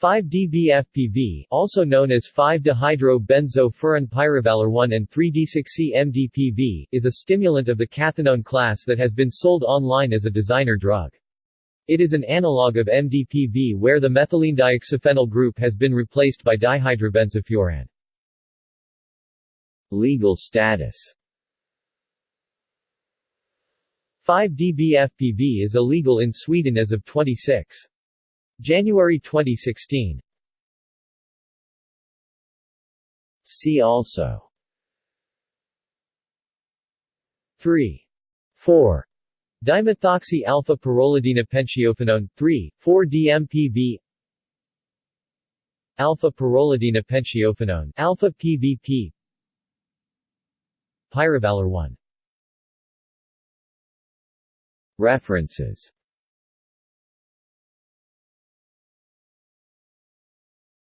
5-DBFPV, also known as 5-dihydrobenzofuran 1 and 3-desoxy-MDPV, is a stimulant of the cathinone class that has been sold online as a designer drug. It is an analog of MDPV where the methylene group has been replaced by dihydrobenzofuran. Legal status 5-DBFPV is illegal in Sweden as of 26. January 2016 See also. 3. 4. Dimethoxy alpha pyrrolidinopentiophenone 3, 4-DMPV Alpha pyrrolidinopentiophenone alpha PVP Pyrovalerone References